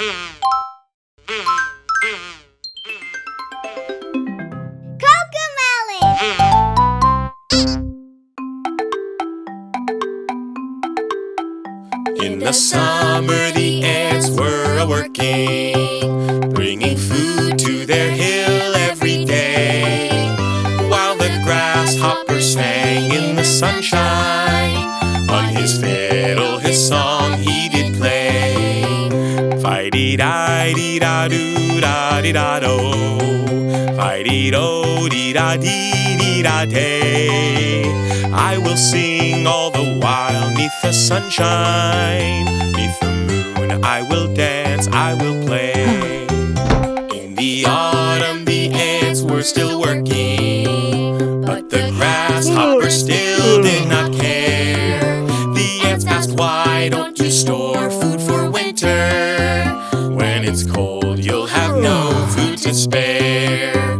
In the summer, the ants were a working, bringing food to their hill every day. While the grasshopper sang in the sunshine, on his fiddle his song he did play. Fighty di di da do da di da do, fighty do di da di di da day. I will sing all the while neath the sunshine, neath the moon. I will dance, I will play. In the autumn, the ants were still working, but the grasshopper still did not care. The ants asked, Why don't you store food cold, you'll have no food to spare.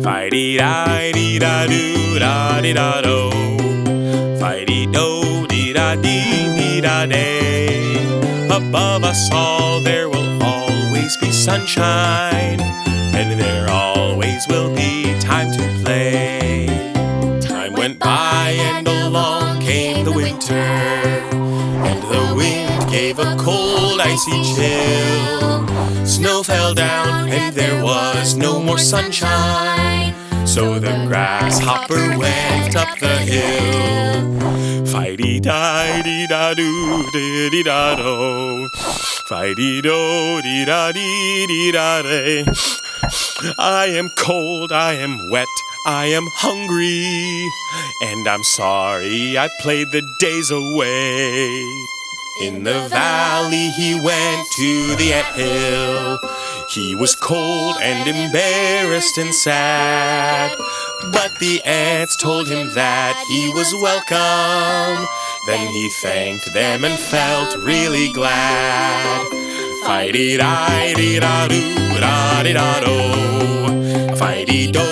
Fighty di di da do da di da do. Fighty do di da dee dee da day. Above us all there will always be sunshine, and there always will be time to play. Time went by and along came the winter, and the wind gave a cold icy chill. Snow fell down and there was no more sunshine. So the grasshopper went up the hill. Fighty di di da do di di da do. Fighty do di da di di da day. I am cold, I am wet, I am hungry, and I'm sorry I played the days away. In the valley he went to the ant hill. He was cold and embarrassed and sad. But the ants told him that he was welcome. Then he thanked them and felt really glad. Fighty di